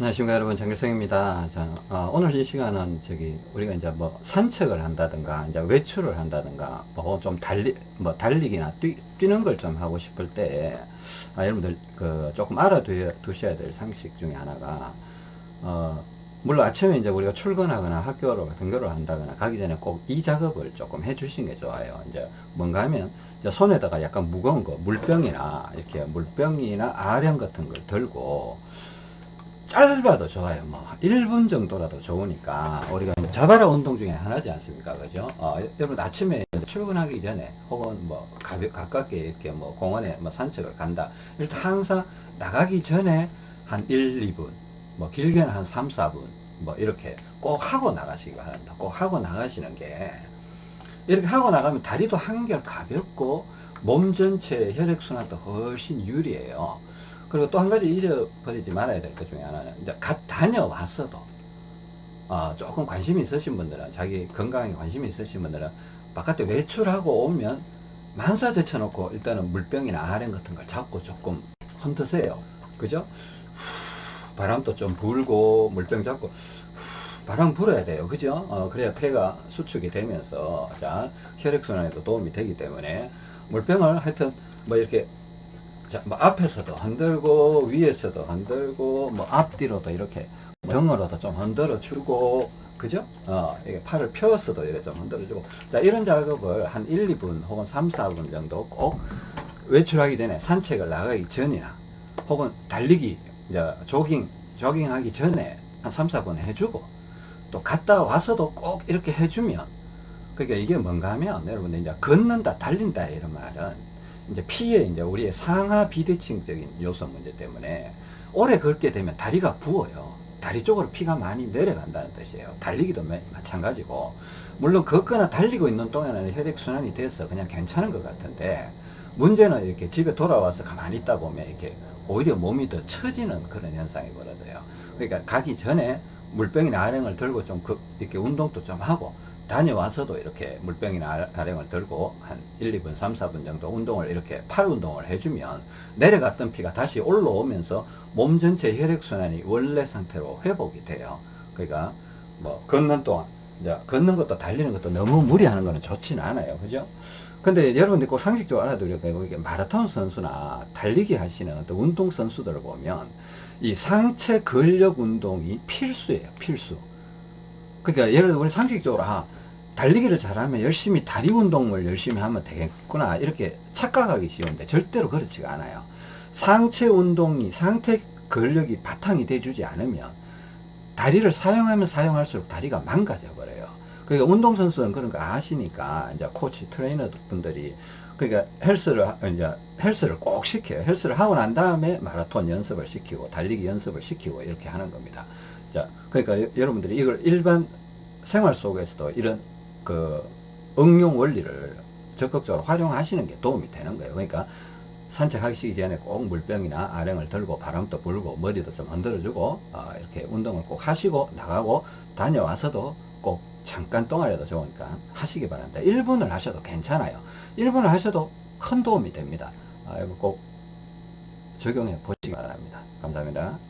안녕하십니까 여러분 정길성입니다. 자, 어, 오늘 이 시간은 저기 우리가 이제 뭐 산책을 한다든가 이제 외출을 한다든가 뭐 좀 달리 뭐 달리기나 뛰, 뛰는 걸 좀 하고 싶을 때 아, 여러분들 그 조금 알아두셔야 될 상식 중에 하나가 어, 물론 아침에 이제 우리가 출근하거나 학교로 등교를 한다거나 가기 전에 꼭 이 작업을 조금 해 주시는 게 좋아요. 이제 뭔가 하면 이제 손에다가 약간 무거운 거 물병이나 이렇게 물병이나 아령 같은 걸 들고 짧아도 좋아요. 뭐 1분 정도라도 좋으니까 우리가 자바라 운동 중에 하나지 않습니까? 그죠? 어, 여러분 아침에 출근하기 전에 혹은 뭐 가볍, 가깝게 이렇게 뭐 공원에 뭐 산책을 간다. 일단 항상 나가기 전에 한 1, 2분, 뭐 길게는 한 3, 4분 뭐 이렇게 꼭 하고 나가시기 바랍니다. 꼭 하고 나가시는 게 이렇게 하고 나가면 다리도 한결 가볍고 몸 전체 혈액순환도 훨씬 유리해요. 그리고 또 한 가지 잊어버리지 말아야 될 것 중에 하나는 이제 갓 다녀왔어도 어, 조금 관심이 있으신 분들은 자기 건강에 관심이 있으신 분들은 바깥에 외출하고 오면 만사 제쳐놓고 일단은 물병이나 아령 같은 걸 잡고 조금 흔드세요. 그죠? 바람도 좀 불고 물병 잡고 바람 불어야 돼요. 그죠? 어, 그래야 폐가 수축이 되면서 자 혈액순환에도 도움이 되기 때문에 물병을 하여튼 뭐 이렇게 자, 뭐 앞에서도 흔들고 위에서도 흔들고 뭐 앞뒤로도 이렇게 등으로도 좀 흔들어 주고 그죠? 어, 이게 팔을 펴서도 이렇게 좀 흔들어 주고 자 이런 작업을 한 1, 2분 혹은 3, 4분 정도 꼭 외출하기 전에 산책을 나가기 전이나 혹은 달리기 이제 조깅 조깅하기 전에 한 3, 4분 해주고 또 갔다 와서도 꼭 이렇게 해주면 그러니까 이게 뭔가 하면 여러분들 이제 걷는다 달린다 이런 말은 이제 피에 이제 우리의 상하 비대칭적인 요소 문제 때문에 오래 걷게 되면 다리가 부어요. 다리 쪽으로 피가 많이 내려간다는 뜻이에요. 달리기도 마찬가지고 물론 걷거나 달리고 있는 동안에는 혈액순환이 돼서 그냥 괜찮은 것 같은데 문제는 이렇게 집에 돌아와서 가만히 있다 보면 이렇게 오히려 몸이 더 처지는 그런 현상이 벌어져요. 그러니까 가기 전에 물병이나 아령을 들고 좀 그, 이렇게 운동도 좀 하고 다녀와서도 이렇게 물병이나 아령을 들고 한 1, 2분, 3, 4분 정도 운동을 이렇게 팔 운동을 해주면 내려갔던 피가 다시 올라오면서 몸 전체 혈액순환이 원래 상태로 회복이 돼요. 그러니까 뭐 걷는 동안 이제 걷는 것도 달리는 것도 너무 무리하는 거는 좋지는 않아요. 그죠? 근데 여러분들 꼭 상식적으로 알아두려고 이게 마라톤 선수나 달리기 하시는 어떤 운동 선수들을 보면 이 상체 근력 운동이 필수예요. 필수. 그러니까 예를 들어 우리 상식적으로 아 달리기를 잘하면 열심히 다리 운동을 열심히 하면 되겠구나. 이렇게 착각하기 쉬운데 절대로 그렇지가 않아요. 상체 운동이 상체 근력이 바탕이 돼주지 않으면 다리를 사용하면 사용할수록 다리가 망가져 버려요. 그러니까 운동선수는 그런 거 아시니까 이제 코치 트레이너 분들이 그러니까 헬스를 이제 헬스를 꼭 시켜요. 헬스를 하고 난 다음에 마라톤 연습을 시키고 달리기 연습을 시키고 이렇게 하는 겁니다. 자 그러니까 여러분들이 이걸 일반 생활 속에서도 이런 그 응용 원리를 적극적으로 활용하시는 게 도움이 되는 거예요. 그러니까 산책하기 전에 꼭 물병이나 아령을 들고 바람도 불고 머리도 좀 흔들어주고 어, 이렇게 운동을 꼭 하시고 나가고 다녀와서도 꼭 잠깐 동안이라도 좋으니까 하시기 바랍니다. 1분을 하셔도 괜찮아요. 1분을 하셔도 큰 도움이 됩니다. 아, 꼭 적용해 보시기 바랍니다. 감사합니다.